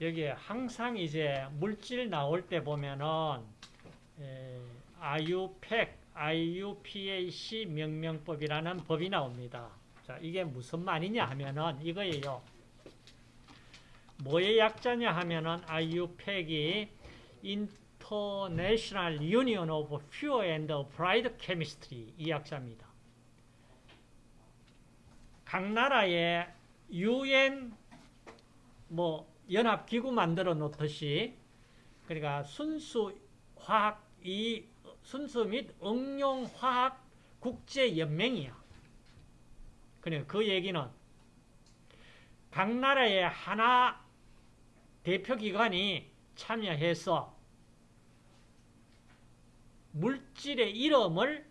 여기에 항상 이제 물질 나올 때 보면은 에, IUPAC, IUPAC 명명법이라는 법이 나옵니다. 자, 이게 무슨 말이냐 하면은 이거예요. 뭐의 약자냐 하면은 IUPAC이 International Union of Pure and Applied Chemistry 이 약자입니다. 각 나라의 UN 뭐 연합기구 만들어 놓듯이 그러니까 순수 화학 이 순수 및 응용 화학 국제 연맹이야. 그러니까 그 얘기는 각 나라의 하나 대표 기관이 참여해서 물질의 이름을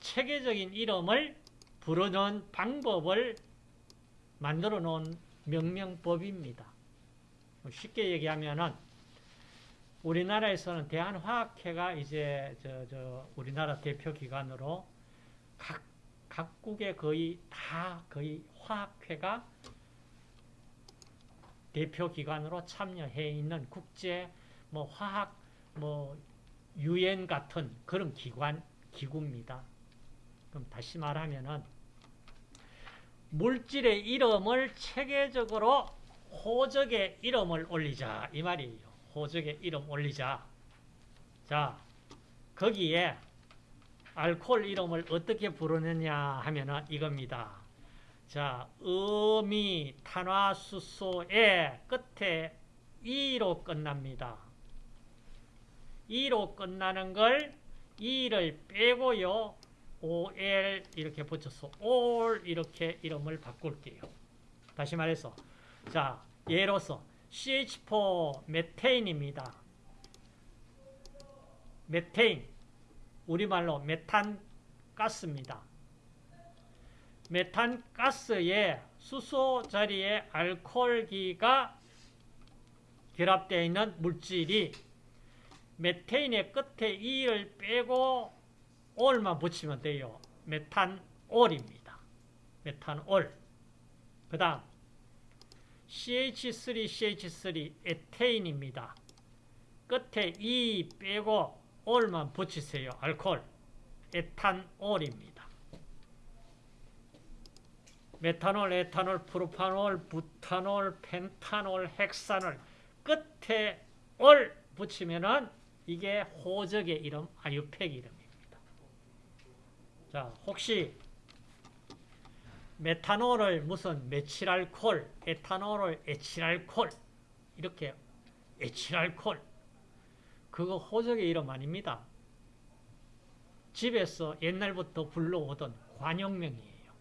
체계적인 이름을 부르는 방법을 만들어 놓은 명명법입니다. 쉽게 얘기하면은 우리나라에서는 대한화학회가 이제 저, 저 우리나라 대표 기관으로 각 각국의 거의 다 거의 화학회가 대표 기관으로 참여해 있는 국제 뭐 화학 뭐 유엔 같은 그런 기관 기구입니다. 그럼 다시 말하면은 물질의 이름을 체계적으로 호적의 이름을 올리자 이 말이에요. 호적의 이름 올리자. 자 거기에 알코올 이름을 어떻게 부르느냐 하면은 이겁니다. 자, 음이 탄화수소의 끝에 이로 끝납니다. 이로 끝나는 걸 이를 빼고요. OL 이렇게 붙여서 올 이렇게 이름을 바꿀게요. 다시 말해서 자, 예로서 CH4 메테인입니다. 메테인 우리말로 메탄 가스입니다. 메탄 가스에 수소 자리에 알코올기가 결합되어 있는 물질이 메테인의 끝에 이를 빼고 올만 붙이면 돼요. 메탄올입니다. 메탄올. 그 다음 CH3, CH3 에테인입니다. 끝에 이 빼고 올만 붙이세요. 알코올. 에탄올입니다. 메탄올, 에탄올, 프로파놀, 부탄올, 펜탄올, 헥산올 끝에 올 붙이면은 이게 호적의 이름, 아유팩 이름입니다. 자, 혹시 메탄올을 무슨 메칠알콜, 에탄올을 에칠알콜 이렇게 에칠알콜 그거 호적의 이름 아닙니다. 집에서 옛날부터 불러오던 관용명이에요.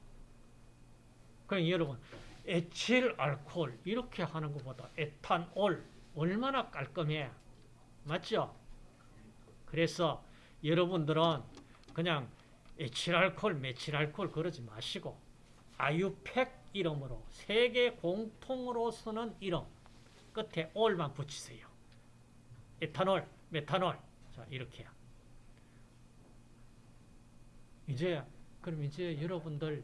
그럼 여러분 에틸알코올 이렇게 하는 것보다 에탄올 얼마나 깔끔해. 맞죠? 그래서 여러분들은 그냥 에틸알코올, 메칠알코올 그러지 마시고 아유팩 이름으로 세계 공통으로 쓰는 이름 끝에 올만 붙이세요. 에탄올, 메탄올. 자, 이렇게. 이제 그럼 이제 여러분들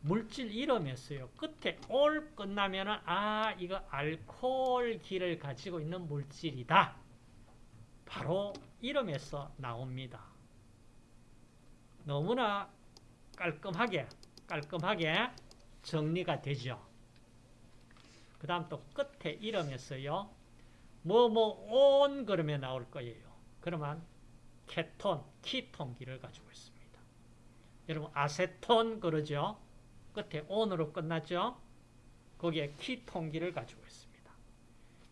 물질 이름이었어요. 끝에 올 끝나면은 아 이거 알코올기를 가지고 있는 물질이다. 바로 이름에서 나옵니다. 너무나 깔끔하게 깔끔하게 정리가 되죠. 그 다음 또 끝에 이름에서요. 뭐 뭐 온 그러면 나올 거예요. 그러면 케톤, 키톤기를 가지고 있습니다. 여러분 아세톤 그러죠. 끝에 온으로 끝났죠. 거기에 키톤기를 가지고 있습니다.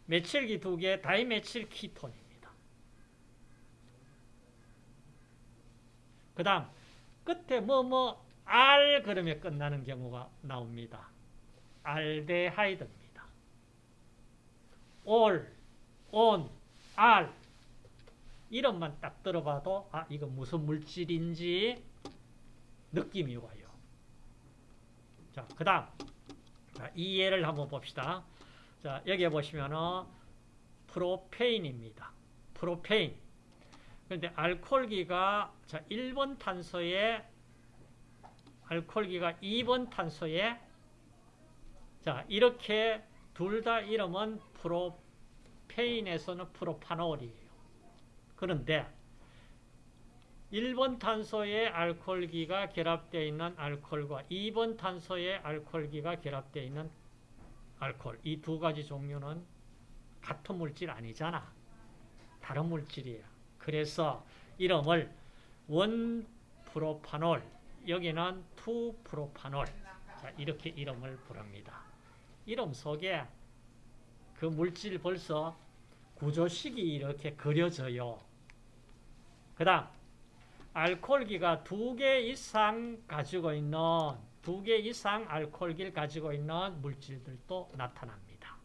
메칠기 두 개, 다이메칠 키톤입니다. 그 다음 끝에 뭐뭐 알 그러면 끝나는 경우가 나옵니다. 알데하이드입니다. 올, 온, 알 이름만 딱 들어봐도 아 이거 무슨 물질인지 느낌이 와요. 자, 그 다음 이 예를 한번 봅시다. 자, 여기 보시면은 프로페인입니다. 프로페인. 그런데 알코올기가 자 1번 탄소에 알코올기가 2번 탄소에 자 이렇게 둘 다 이름은 프로페인에서는 프로파놀이에요. 그런데 1번 탄소에 알코올기가 결합되어 있는 알코올과 2번 탄소에 알코올기가 결합되어 있는 알코올 이 두 가지 종류는 같은 물질 아니잖아. 다른 물질이에요. 그래서 이름을 원프로파놀 여기는 투프로파놀 자, 이렇게 이름을 부릅니다. 이름 속에 그 물질 벌써 구조식이 이렇게 그려져요. 그 다음 알코올기가 두 개 이상 가지고 있는 두 개 이상 알코올기를 가지고 있는 물질들도 나타납니다.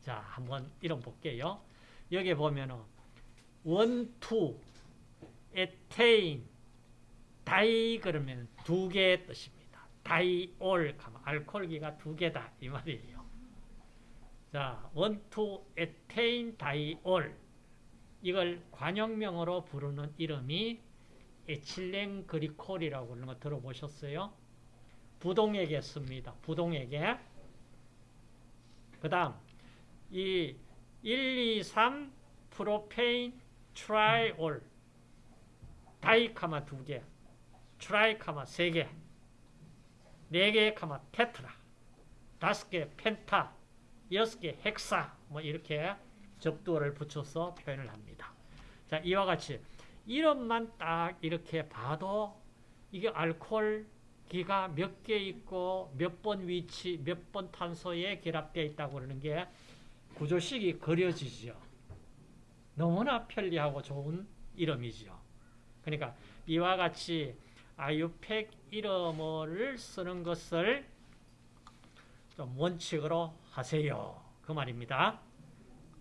자, 한번 이름 볼게요. 여기 보면은 one two 에테인 다이 그러면 두 개의 뜻입니다. 다이올 알코올기가 두 개다 이 말이에요. 자, one two 에테인 다이올 이걸 관용명으로 부르는 이름이 에틸렌 글리콜이라고 하는 거 들어보셨어요? 부동액에 씁니다. 부동액에. 그 다음, 이 1, 2, 3 프로페인 트라이올 다이카마 두 개, 트라이카마 세 개, 네개 카마 테트라, 다섯 개 펜타, 여섯 개 헥사, 뭐 이렇게 접두어를 붙여서 표현을 합니다. 자, 이와 같이 이름만 딱 이렇게 봐도 이게 알코올 기가 몇 개 있고 몇 번 위치, 몇 번 탄소에 결합되어 있다고 그러는 게 구조식이 그려지죠. 너무나 편리하고 좋은 이름이죠. 그러니까 이와 같이 아유팩 이름을 쓰는 것을 좀 원칙으로 하세요. 그 말입니다.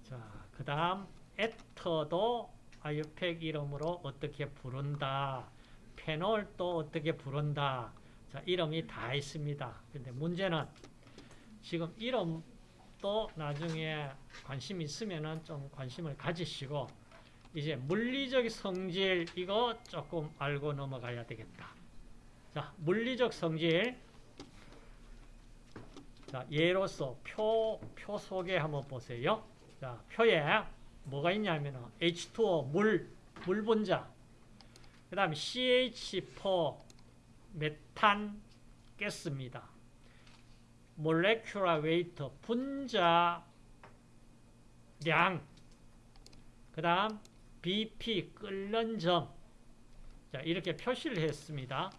자, 그 다음 에터도 아유팩 이름으로 어떻게 부른다. 페놀도 어떻게 부른다. 자, 이름이 다 있습니다. 근데 문제는 지금 이름도 나중에 관심 있으면은 좀 관심을 가지시고 이제 물리적 성질 이거 조금 알고 넘어가야 되겠다. 자, 물리적 성질. 자, 예로서 표, 표 소개 한번 보세요. 자, 표에 뭐가 있냐면 H2O 물, 물 분자. 그 다음에 CH4 메탄 가스입니다. molecular weight 분자량. 그 다음 BP 끓는 점. 자, 이렇게 표시를 했습니다.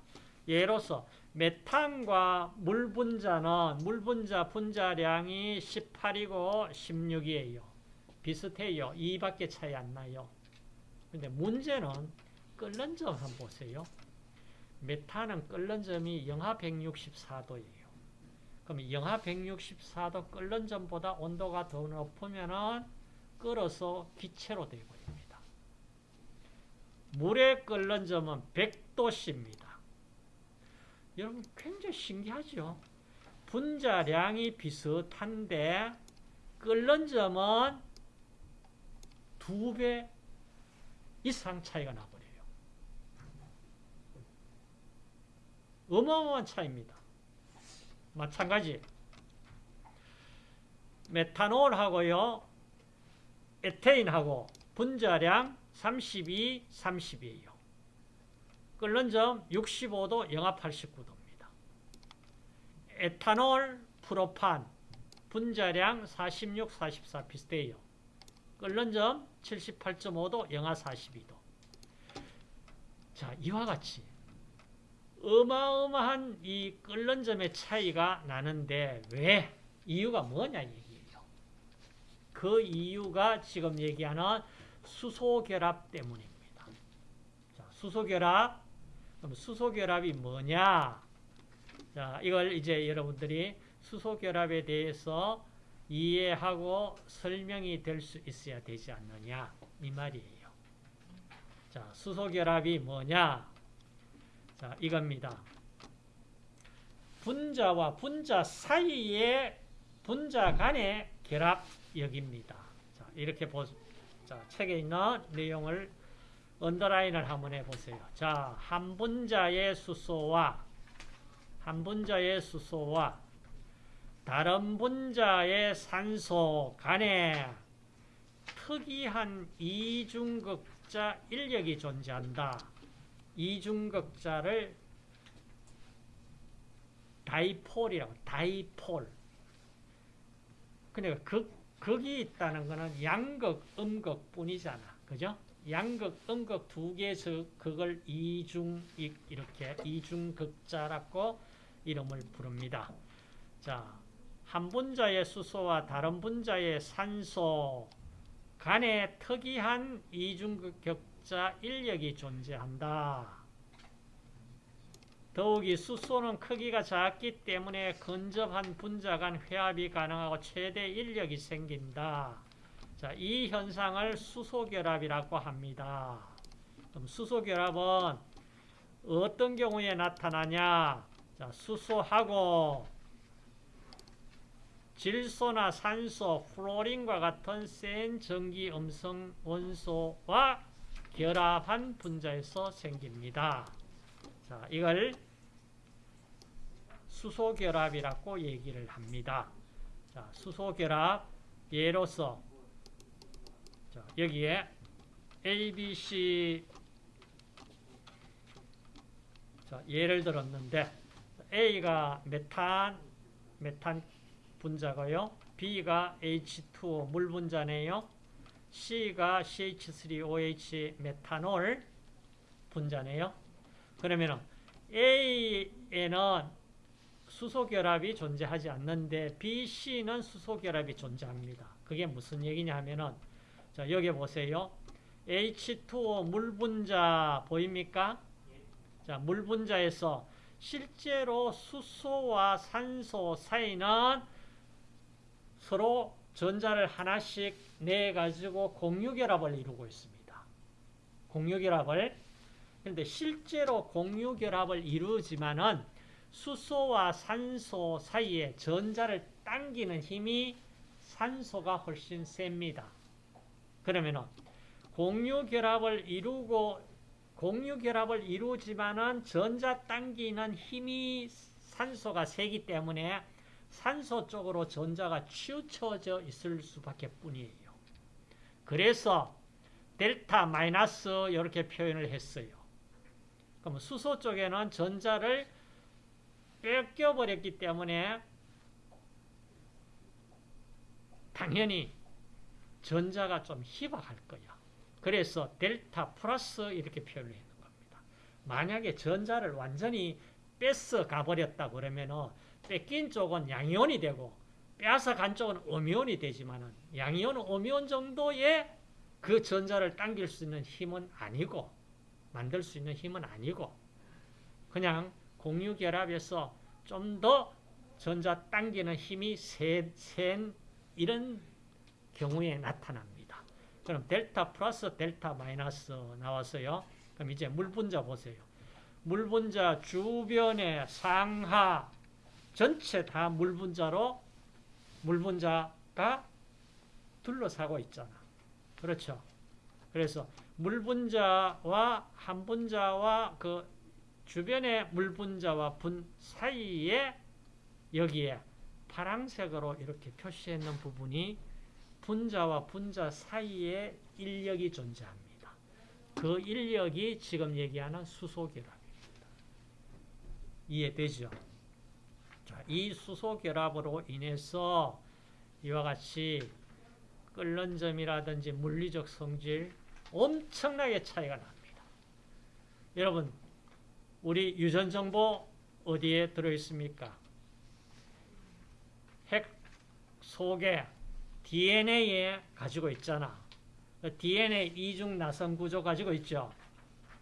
예로서 메탄과 물 분자는 물 분자 분자량이 18이고 16이에요. 비슷해요. 2밖에 차이 안 나요. 근데 문제는 끓는 점 한번 보세요. 메탄은 끓는 점이 영하 164도예요. 그럼 영하 164도 끓는 점보다 온도가 더 높으면은 끓어서 기체로 되어버립니다. 물의 끓는 점은 100도씨입니다. 여러분 굉장히 신기하죠? 분자량이 비슷한데 끓는 점은 두 배 이상 차이가 나버려요. 어마어마한 차이입니다. 마찬가지 메탄올하고요 에테인하고 분자량 32, 30이에요. 끓는 점 65도, 영하 89도입니다. 에탄올, 프로판, 분자량 46, 44 비슷해요. 끓는 점 78.5도, 영하 42도. 자, 이와 같이 어마어마한 이 끓는 점의 차이가 나는데 왜? 이유가 뭐냐 얘기예요. 그 이유가 지금 얘기하는 수소결합 때문입니다. 자, 수소결합. 그럼 수소결합이 뭐냐? 자, 이걸 이제 여러분들이 수소결합에 대해서 이해하고 설명이 될 수 있어야 되지 않느냐 이 말이에요. 자, 수소결합이 뭐냐? 자, 이겁니다. 분자와 분자 사이의 분자 간의 결합 역입니다. 자, 이렇게 보, 자, 책에 있는 내용을 언더라인을 한번 해보세요. 자, 한 분자의 수소와 한 분자의 수소와 다른 분자의 산소 간에 특이한 이중극자 인력이 존재한다. 이중극자를 다이폴이라고 다이폴. 그러니까 극, 극이 있다는 것은 양극, 음극 뿐이잖아. 그죠? 양극, 음극 두 개에서 그걸 이중, 이렇게 이중극자라고 이름을 부릅니다. 자, 한 분자의 수소와 다른 분자의 산소 간에 특이한 이중극자 인력이 존재한다. 더욱이 수소는 크기가 작기 때문에 근접한 분자 간 회합이 가능하고 최대 인력이 생긴다. 자, 이 현상을 수소결합이라고 합니다. 그럼 수소결합은 어떤 경우에 나타나냐? 자, 수소하고 질소나 산소, 플로린과 같은 센 전기 음성 원소와 결합한 분자에서 생깁니다. 자, 이걸 수소결합이라고 얘기를 합니다. 자, 수소결합 예로서 자, 여기에 A, B, C 자, 예를 들었는데 A가 메탄 메탄 분자고요. B가 H2O 물 분자네요. C가 CH3OH 메탄올 분자네요. 그러면 A에는 수소결합이 존재하지 않는데 B, C는 수소결합이 존재합니다. 그게 무슨 얘기냐 하면은 자, 여기 보세요. H2O 물 분자 보입니까? 자, 물 분자에서 실제로 수소와 산소 사이는 서로 전자를 하나씩 내 가지고 공유결합을 이루고 있습니다. 공유결합을 그런데 실제로 공유 결합을 이루지만은 수소와 산소 사이에 전자를 당기는 힘이 산소가 훨씬 셉니다. 그러면은 공유 결합을 이루고 공유 결합을 이루지만은 전자 당기는 힘이 산소가 세기 때문에 산소 쪽으로 전자가 치우쳐져 있을 수밖에 뿐이에요. 그래서 델타 마이너스 이렇게 표현을 했어요. 그럼 수소 쪽에는 전자를 뺏겨버렸기 때문에 당연히 전자가 좀 희박할 거야. 그래서 델타 플러스 이렇게 표현을 했는 겁니다. 만약에 전자를 완전히 뺏어 가버렸다 그러면은 뺏긴 쪽은 양이온이 되고 빼앗아 간 쪽은 음이온이 되지만은 양이온, 음이온 정도의 그 전자를 당길 수 있는 힘은 아니고 만들 수 있는 힘은 아니고 그냥 공유결합에서 좀 더 전자 당기는 힘이 센, 센 이런 경우에 나타납니다. 그럼 델타 플러스 델타 마이너스 나왔어요. 그럼 이제 물 분자 보세요. 물 분자 주변의 상하 전체 다 물 분자로 물 분자가 둘러싸고 있잖아. 그렇죠? 그래서 물 분자와 한 분자와 그 주변의 물 분자와 분 사이에 여기에 파란색으로 이렇게 표시해 있는 부분이 분자와 분자 사이에 인력이 존재합니다. 그 인력이 지금 얘기하는 수소결합입니다. 이해되죠? 자, 이 수소결합으로 인해서 이와 같이 끓는 점이라든지 물리적 성질 엄청나게 차이가 납니다. 여러분, 우리 유전정보 어디에 들어있습니까? 핵 속에 DNA에 가지고 있잖아. DNA 이중 나선 구조 가지고 있죠.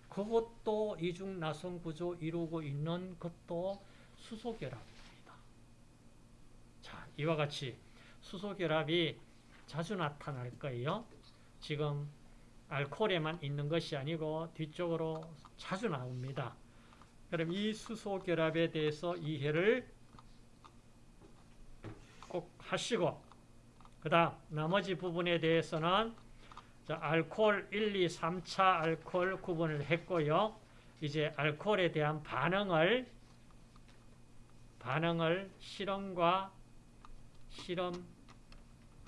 그것도 이중 나선 구조 이루고 있는 것도 수소결합입니다. 자, 이와 같이 수소결합이 자주 나타날 거예요. 지금 알코올에만 있는 것이 아니고 뒤쪽으로 자주 나옵니다. 그럼 이 수소 결합에 대해서 이해를 꼭 하시고 그 다음 나머지 부분에 대해서는 자, 알코올 1, 2, 3차 알코올 구분을 했고요. 이제 알코올에 대한 반응을 반응을 실험과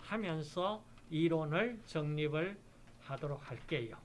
실험하면서 이론을 정립을 하도록 할게요.